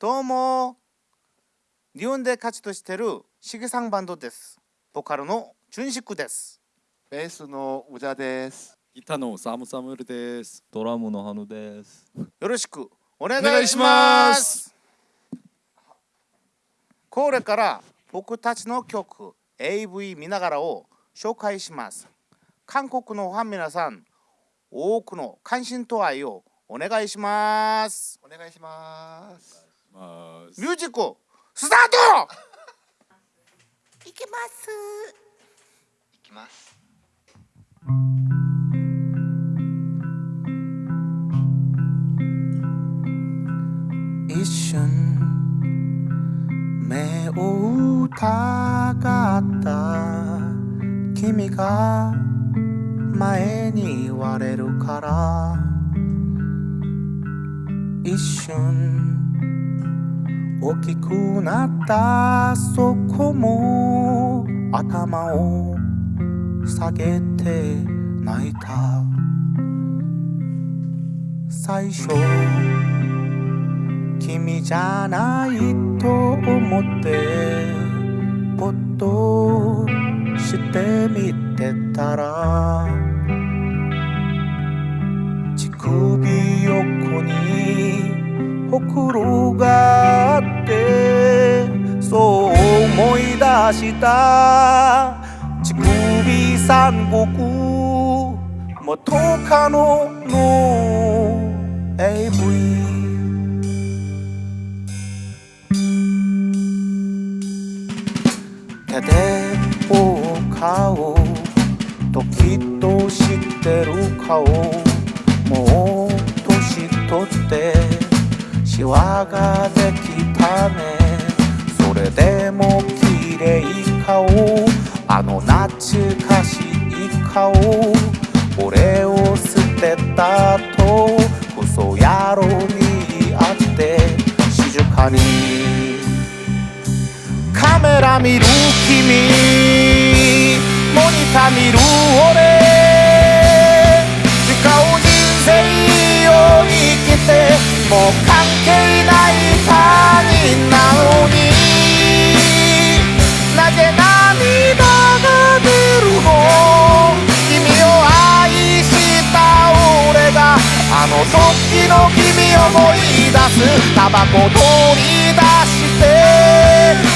どうも日本で活動してるしげさんバンドですボカルの純宿ですベースの宇田です。ギターのサムサムルです。ドラムのハヌです。よろしくお願いしますこれから僕たちの曲 AV 見ながらを紹介します韓国のファン皆さん多くの関心と愛をお願いしますお願いします。まあ、ミュージックスタート！いきます。いきます。一瞬目を疑った君が前に言われるから。一瞬大きくなったそこも頭を下げて泣いた。最初君じゃないと思ってぽっとしてみてたら乳首横にほくろがした乳首三国元カノの AV 手で追う顔時と知ってる顔もう年取ってシワができたねそれでもれい顔あの懐かしい顔俺を捨てたとクソ野郎に会って静かにカメラ見る君モニター見る俺タバコ取り出して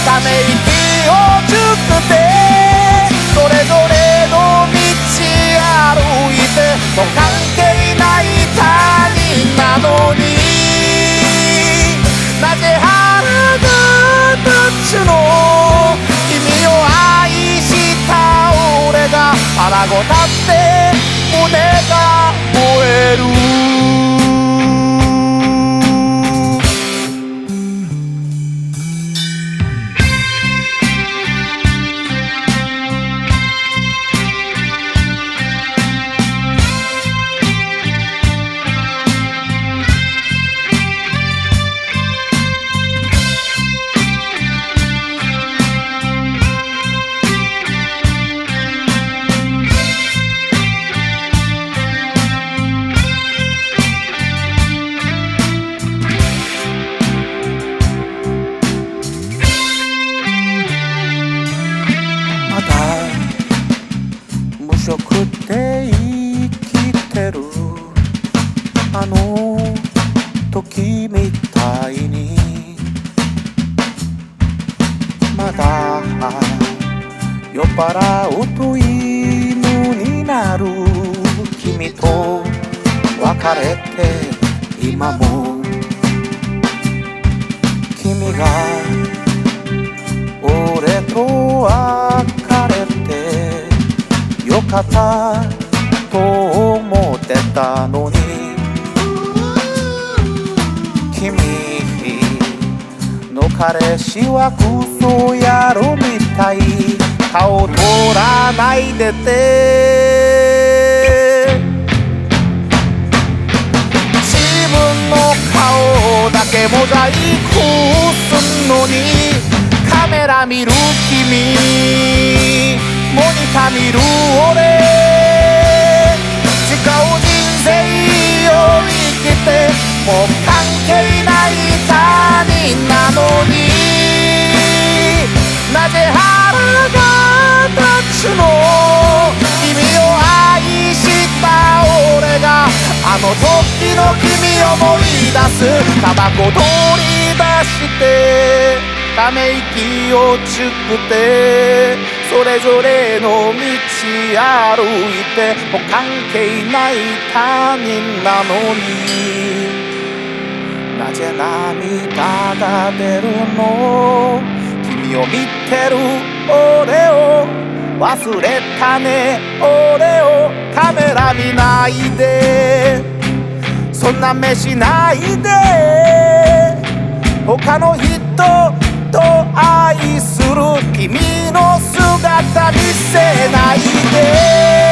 ため息を作ってそれぞれの道歩いてもう関係ない他人なのになぜ腹が立つの？君を愛した俺が腹ごたってあの時みたいにまだ酔っ払うと犬になる君と別れて今も君が俺と別れてよかったと思ってたのに。君の彼氏はクソ野郎みたい。顔取らないでて。自分の顔だけモザイクすんのに。カメラ見る君。モニター見る俺。違う人生を生きて。も関係ない他人なのになぜ腹が立つの？君を愛した俺があの時の君を思い出す。タバコ取り出してため息をつくてそれぞれの道歩いてもう関係ない他人なのに。涙が出るの。君を見てる俺を。忘れたね。俺を。カメラ見ないで。そんな目しないで。他の人と愛する。君の姿見せないで。